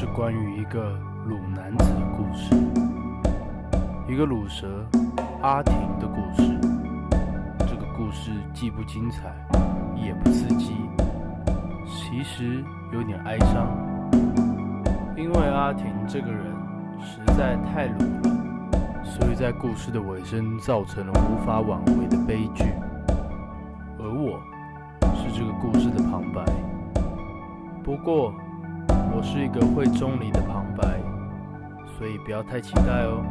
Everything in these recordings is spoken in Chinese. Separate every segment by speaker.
Speaker 1: 是关于一个鲁男子的故事，一个鲁蛇阿婷的故事。这个故事既不精彩，也不刺激，其实有点哀伤，因为阿婷这个人实在太鲁了，所以在故事的尾声造成了无法挽回的悲剧。而我是这个故事的旁白，不过。我是一个会中离的旁白，所以不要太期待哦。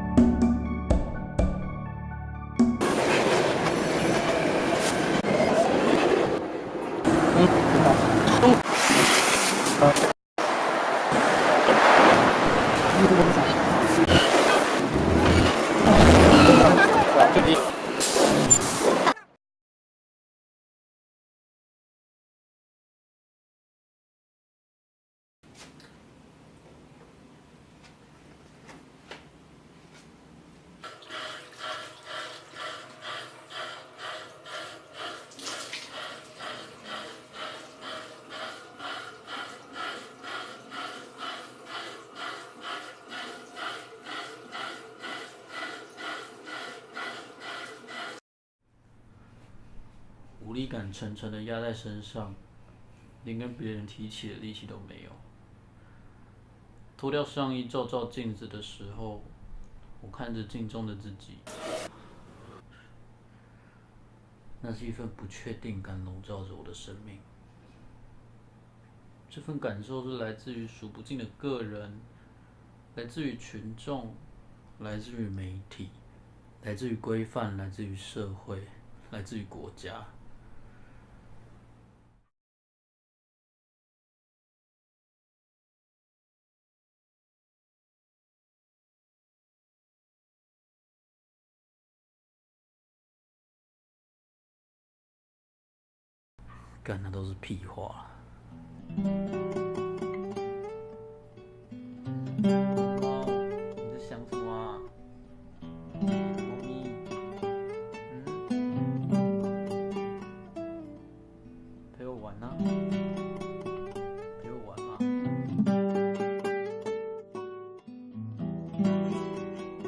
Speaker 1: 力感沉沉的压在身上，连跟别人提起的力气都没有。脱掉上衣照照镜子的时候，我看着镜中的自己，那是一份不确定感笼罩着我的生命。这份感受是来自于数不尽的个人，来自于群众，来自于媒体，来自于规范，来自于社会，来自于国家。干的都是屁话。你在想什么啊？猫咪，嗯，陪我玩啊？陪我玩吗？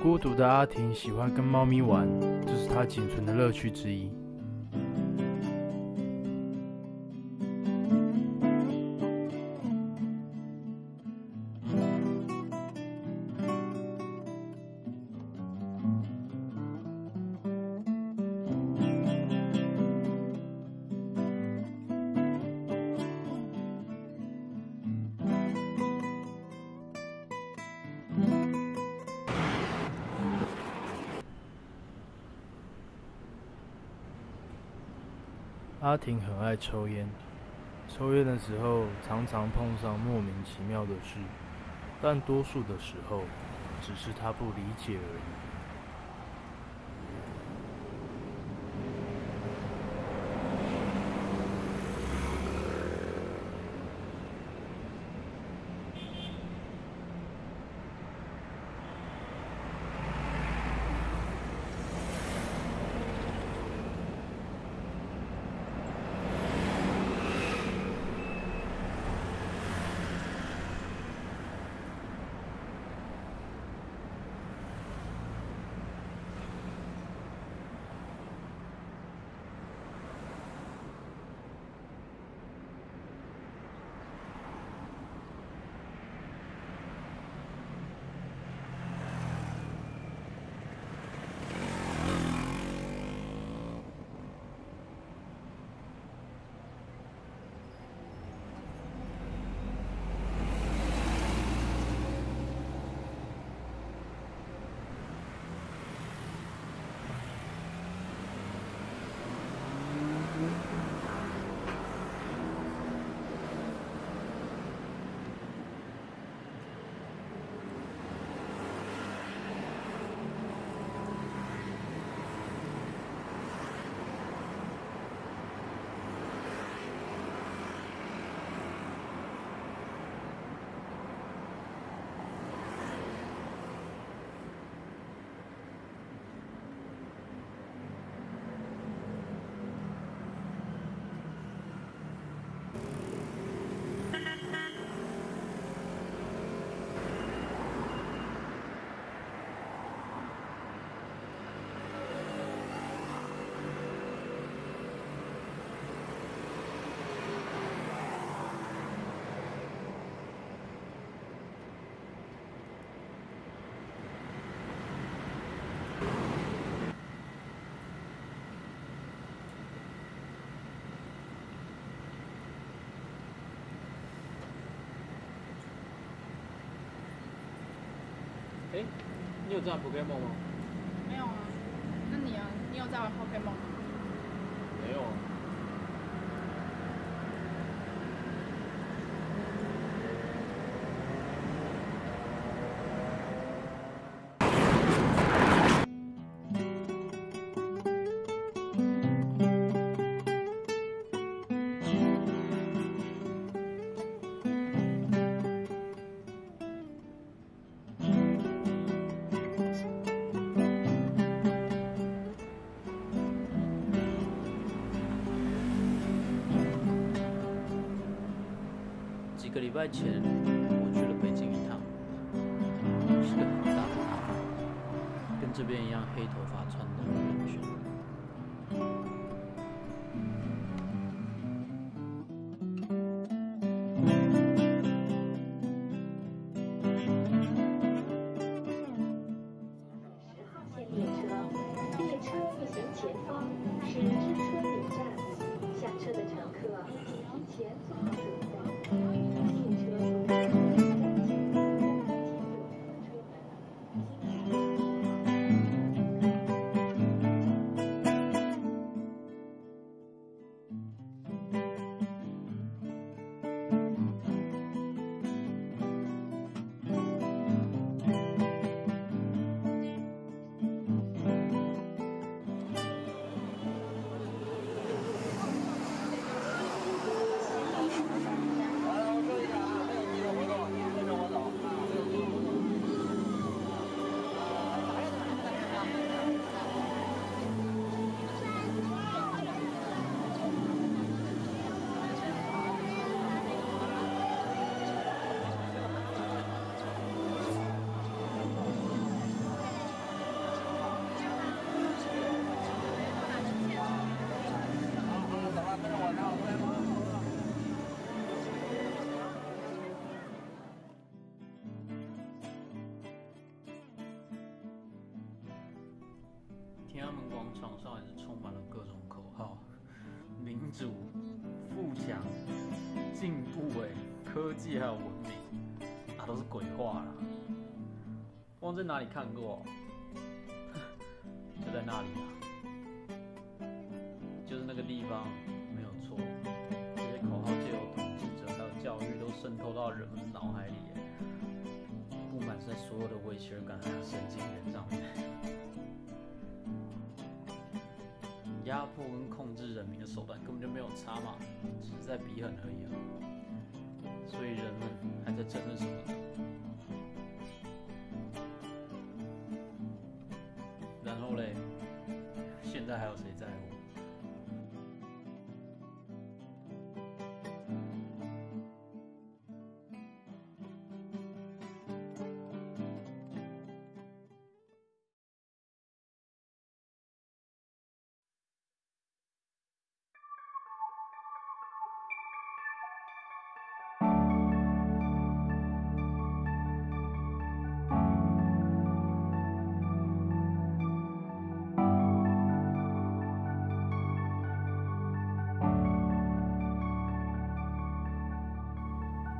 Speaker 1: 孤独的阿婷喜欢跟猫咪玩，这是她仅存的乐趣之一。阿婷很爱抽烟，抽烟的时候常常碰上莫名其妙的事，但多数的时候只是她不理解而已。
Speaker 2: 哎，你有在玩 Pokemon 吗？
Speaker 3: 没有啊，那你啊，你有在玩 Pokemon 吗？
Speaker 2: 没有啊。
Speaker 4: 一个礼拜前，我去了北京一趟，是个很大的地方，跟这边一样黑头发穿的人群。广场上也是充满了各种口号，民主、富强、进步、哎，科技还有文明，啊，都是鬼话啦。忘在哪里看过？就在那里啊，就是那个地方，没有错。这些口号借由统治者还有教育都渗透到人们的脑海里，布满在所有的威胁感还有神经元上面。压迫跟控制人民的手段根本就没有差嘛，只是在比狠而已啊。所以人们还在争论什么呢？然后嘞，现在还有谁在乎？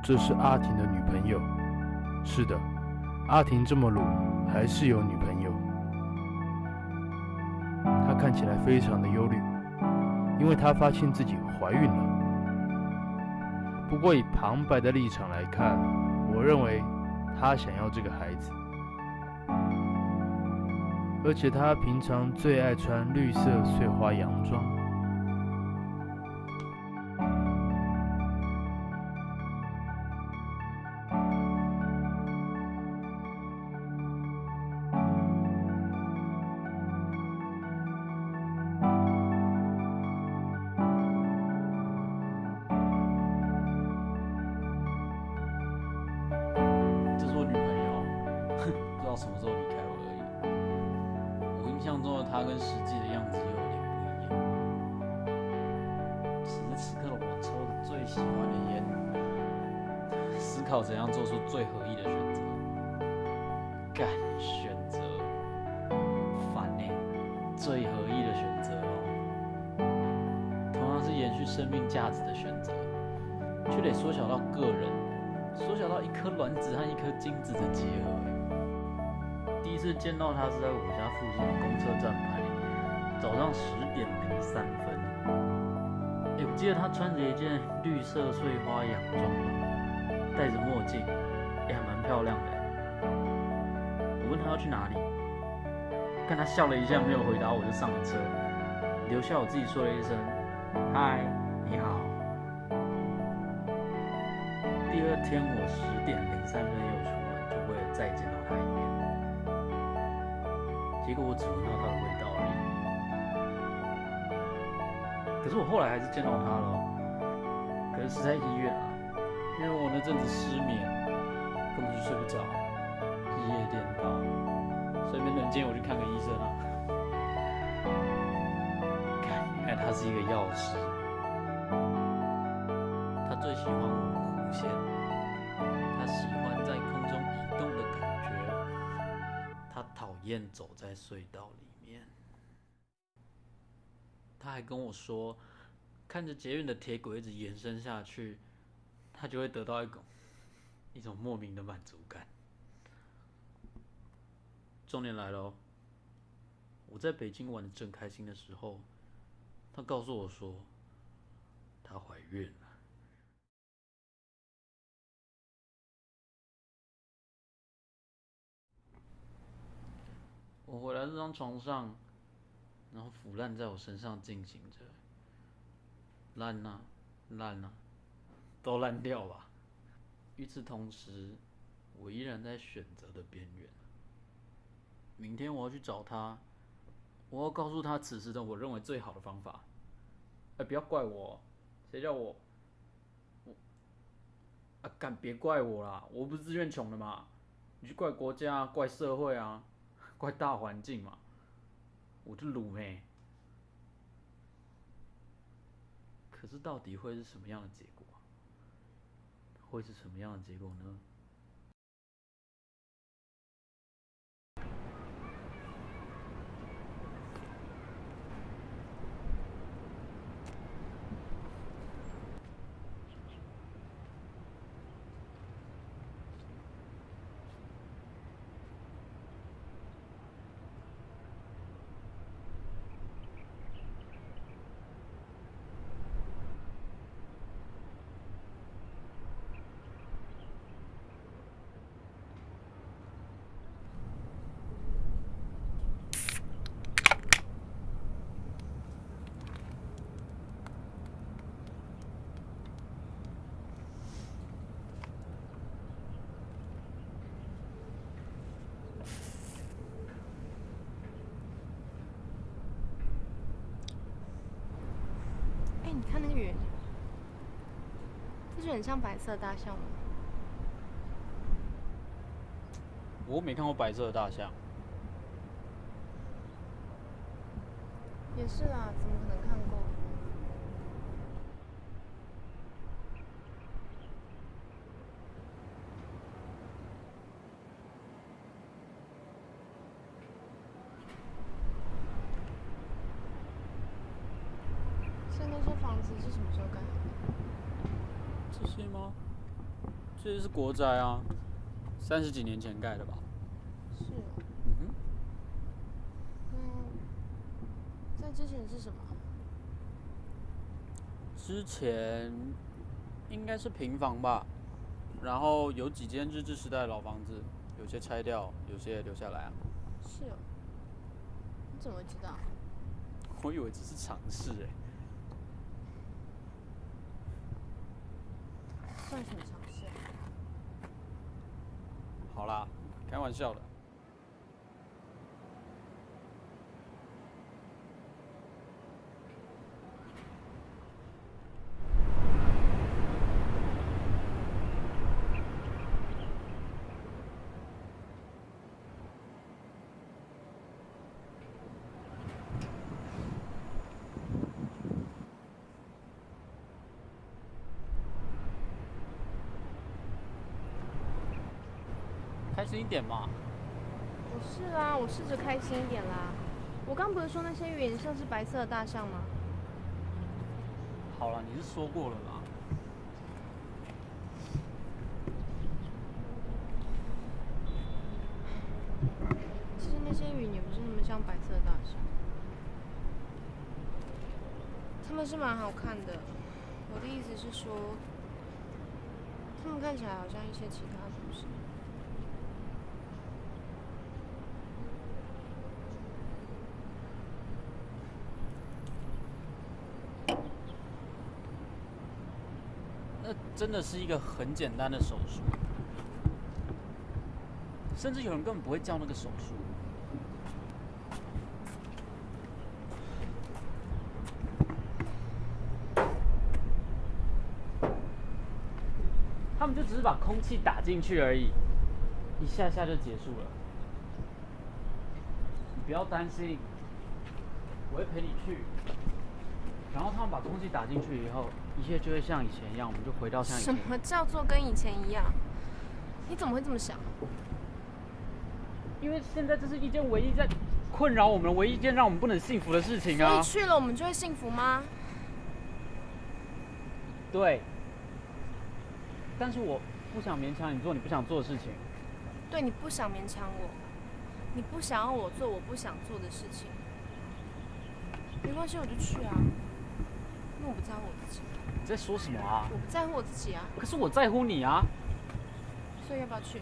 Speaker 1: 这是阿婷的女朋友。是的，阿婷这么鲁，还是有女朋友。她看起来非常的忧虑，因为她发现自己怀孕了。不过以旁白的立场来看，我认为她想要这个孩子，而且她平常最爱穿绿色碎花洋装。
Speaker 4: 它跟实际的样子又有点不一样。此时此刻我抽着最喜欢的烟，思考怎样做出最合意的选择。干选择，烦呢、最合意的选择哦。同样是延续生命价值的选择，却得缩小到个人。缩小到一颗卵子和一颗精子的结合。是见到他是在我家附近的公车站牌，早上十点零三分。哎、我记得他穿着一件绿色碎花洋装，戴着墨镜，也还蛮漂亮的。我问他要去哪里，看他笑了一下，没有回答，我就上了车，留下我自己说了一声“嗨，你好”。第二天我十点零三分又出门，就为了再见。结果我只闻到他的味道而已。可是我后来还是见到他了，可是是在医院啊，因为我那阵子失眠，根本就睡不着，日夜颠倒，所以没能见我去看个医生啊。看，原来他是一个药师，他最喜欢我弧线，他喜燕走在隧道里面。他还跟我说，看着捷运的铁轨一直延伸下去，他就会得到一种一种莫名的满足感。重点来了，我在北京玩的正开心的时候，他告诉我说，她怀孕了。我回来这张床上，然后腐烂在我身上进行着，烂呐、烂呐、都烂掉吧。与此同时，我依然在选择的边缘。明天我要去找他，我要告诉他此时的我认为最好的方法。哎、不要怪我，谁叫我我啊？干别怪我啦，我不是自愿穷的嘛。你去怪国家，怪社会啊，怪大环境嘛。我就卤妹。可是到底会是什么样的结果？会是什么样的结果呢？
Speaker 3: 哎、你看那个圆，不是很像白色大象吗？
Speaker 4: 我没看过白色的大象，
Speaker 3: 也是啦，怎么可能看过？所以那些房子是什么时候盖好的？
Speaker 4: 这些吗？这些是国宅啊，三十几年前盖的吧？
Speaker 3: 是哦，
Speaker 4: 嗯哼，
Speaker 3: 那在之前是什么？
Speaker 4: 之前应该是平房吧，然后有几间日治时代的老房子，有些拆掉，有些留下来啊。
Speaker 3: 是哦，你怎么知道？
Speaker 4: 我以为只是尝试哎，
Speaker 3: 算什么？
Speaker 4: 好啦，开玩笑的。开心一点嘛。
Speaker 3: 我是啊，我试着开心一点啦。我刚不是说那些云像是白色的大象吗？
Speaker 4: 好了，你是说过了嘛？
Speaker 3: 其实那些云也不是那么像白色的大象。它们是蛮好看的，我的意思是说，它们看起来好像一些其他东西。
Speaker 4: 那真的是一个很简单的手术，甚至有人根本不会叫那个手术。他们就只是把空气打进去而已，一下下就结束了。你不要担心，我会陪你去。然后他们把空气打进去以后，一切就会像以前一样，我们就回到像以前。
Speaker 3: 什么叫做跟以前一样？你怎么会这么想？
Speaker 4: 因为现在这是一件唯一在困扰我们、唯一一件让我们不能幸福的事情啊
Speaker 3: 所以！去了我们就会幸福吗？
Speaker 4: 对。但是我不想勉强你做你不想做的事情。
Speaker 3: 对，你不想勉强我，你不想要我做我不想做的事情，没关系，我就去啊，因为我不在乎我自己，
Speaker 4: 你在说什么啊？
Speaker 3: 我不在乎我自己啊，
Speaker 4: 可是我在乎你啊！
Speaker 3: 所以要不要去？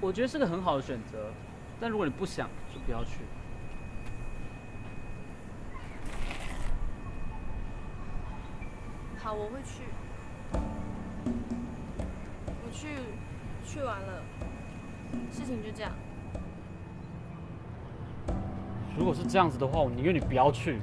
Speaker 4: 我觉得是个很好的选择，但如果你不想，就不要去。
Speaker 3: 好，我会去。我去，去完了，事情就这样。
Speaker 4: 如果是这样子的话，我宁愿你不要去。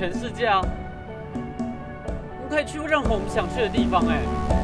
Speaker 4: 全世界啊！我们可以去任何我们想去的地方、哎。